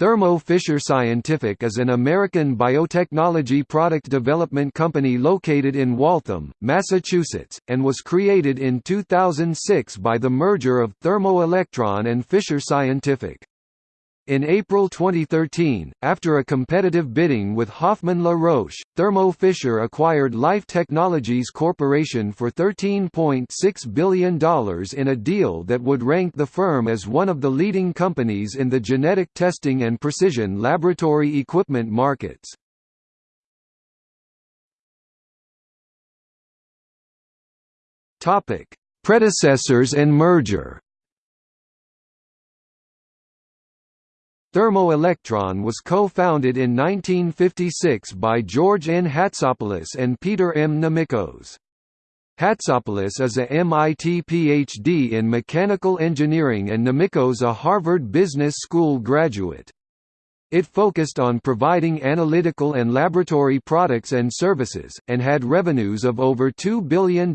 Thermo Fisher Scientific is an American biotechnology product development company located in Waltham, Massachusetts, and was created in 2006 by the merger of Thermo Electron and Fisher Scientific. In April 2013, after a competitive bidding with Hoffmann La Roche, Thermo Fisher acquired Life Technologies Corporation for $13.6 billion in a deal that would rank the firm as one of the leading companies in the genetic testing and precision laboratory equipment markets. Predecessors and merger Thermo-Electron was co-founded in 1956 by George N. Hatsopoulos and Peter M. Nomikos. Hatsopoulos is a MIT PhD in mechanical engineering and Nomikos a Harvard Business School graduate. It focused on providing analytical and laboratory products and services, and had revenues of over $2 billion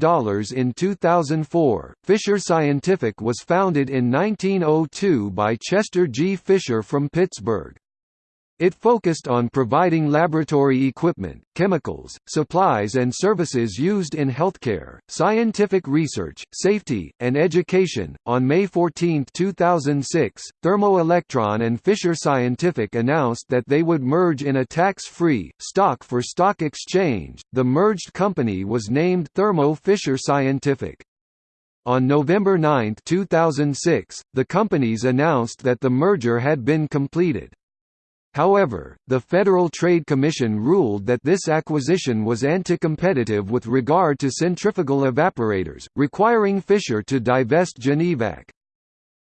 in 2004. Fisher Scientific was founded in 1902 by Chester G. Fisher from Pittsburgh. It focused on providing laboratory equipment, chemicals, supplies and services used in healthcare, scientific research, safety, and education. On May 14, 2006, Thermo Electron and Fisher Scientific announced that they would merge in a tax-free, stock-for-stock exchange. The merged company was named Thermo Fisher Scientific. On November 9, 2006, the companies announced that the merger had been completed. However, the Federal Trade Commission ruled that this acquisition was anti-competitive with regard to centrifugal evaporators, requiring Fisher to divest Genevac.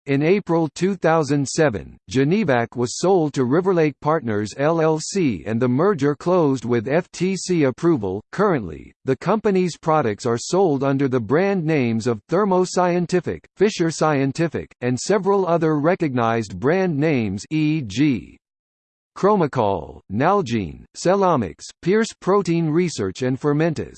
In April 2007, Genevac was sold to Riverlake Partners LLC and the merger closed with FTC approval. Currently, the company's products are sold under the brand names of Thermo Scientific, Fisher Scientific, and several other recognized brand names e.g. Chromacol, Nalgene, Cellomics, Pierce Protein Research and Fermentas.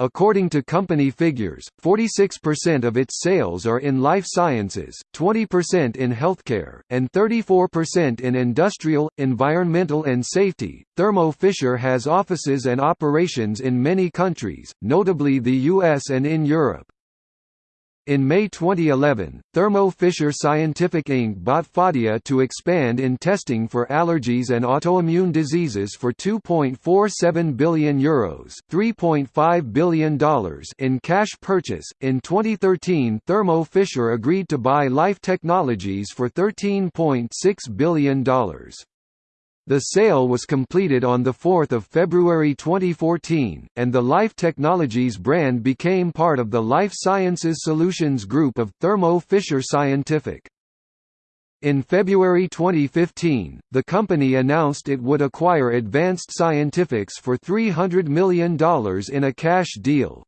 According to company figures, 46% of its sales are in life sciences, 20% in healthcare, and 34% in industrial, environmental and safety. Thermo Fisher has offices and operations in many countries, notably the US and in Europe. In May 2011, Thermo Fisher Scientific Inc. bought Phadia to expand in testing for allergies and autoimmune diseases for €2.47 billion, Euros $3.5 billion in cash purchase. In 2013, Thermo Fisher agreed to buy Life Technologies for $13.6 billion. The sale was completed on 4 February 2014, and the Life Technologies brand became part of the Life Sciences Solutions group of Thermo Fisher Scientific. In February 2015, the company announced it would acquire Advanced Scientifics for $300 million in a cash deal.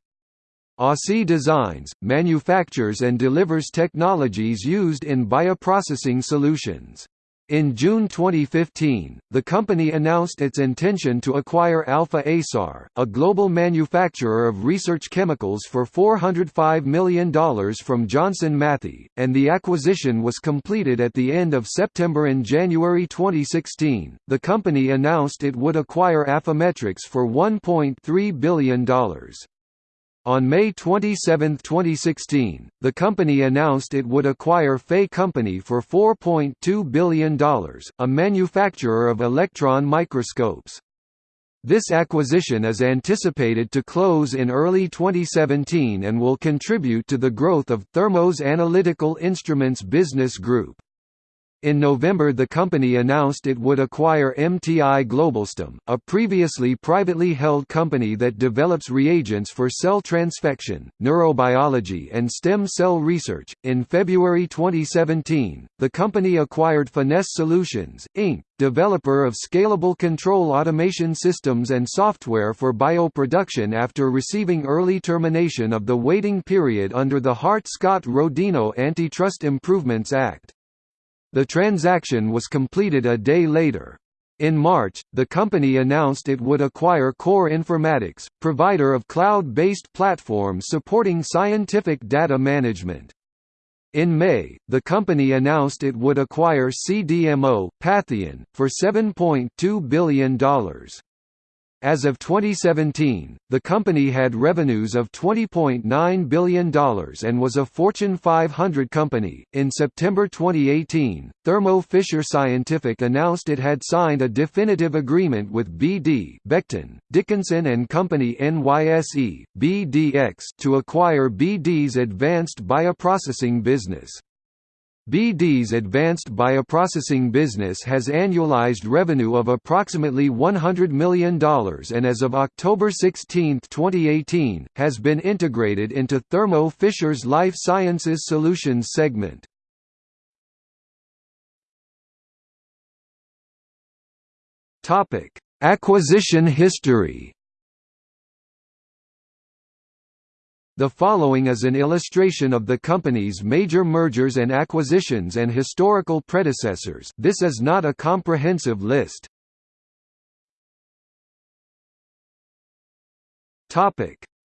ASI Designs, manufactures and delivers technologies used in bioprocessing solutions. In June 2015, the company announced its intention to acquire Alfa Aesar, a global manufacturer of research chemicals for $405 million from Johnson Matthey, and the acquisition was completed at the end of September and January 2016. The company announced it would acquire Affymetrix for $1.3 billion. On May 27, 2016, the company announced it would acquire FEI Company for $4.2 billion, a manufacturer of electron microscopes. This acquisition is anticipated to close in early 2017 and will contribute to the growth of Thermo's Analytical Instruments business group. In November the company announced it would acquire MTI Globalstem, a previously privately held company that develops reagents for cell transfection, neurobiology and stem cell research. In February 2017, the company acquired Finesse Solutions, Inc., developer of scalable control automation systems and software for bioproduction after receiving early termination of the waiting period under the Hart-Scott-Rodino Antitrust Improvements Act. The transaction was completed a day later. In March, the company announced it would acquire Core Informatics, provider of cloud-based platforms supporting scientific data management. In May, the company announced it would acquire CDMO, Patheon, for $7.2 billion. As of 2017, the company had revenues of $20.9 billion and was a Fortune 500 company. In September 2018, Thermo Fisher Scientific announced it had signed a definitive agreement with BD Becton, Dickinson and Company NYSE, BDX to acquire BD's advanced bioprocessing business. BD's advanced bioprocessing business has annualized revenue of approximately $100 million and as of October 16, 2018, has been integrated into Thermo Fisher's Life Sciences Solutions segment. Acquisition history The following is an illustration of the company's major mergers and acquisitions and historical predecessors this is not a comprehensive list.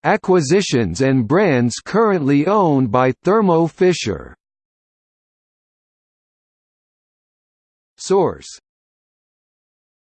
Acquisitions and brands currently owned by Thermo Fisher Source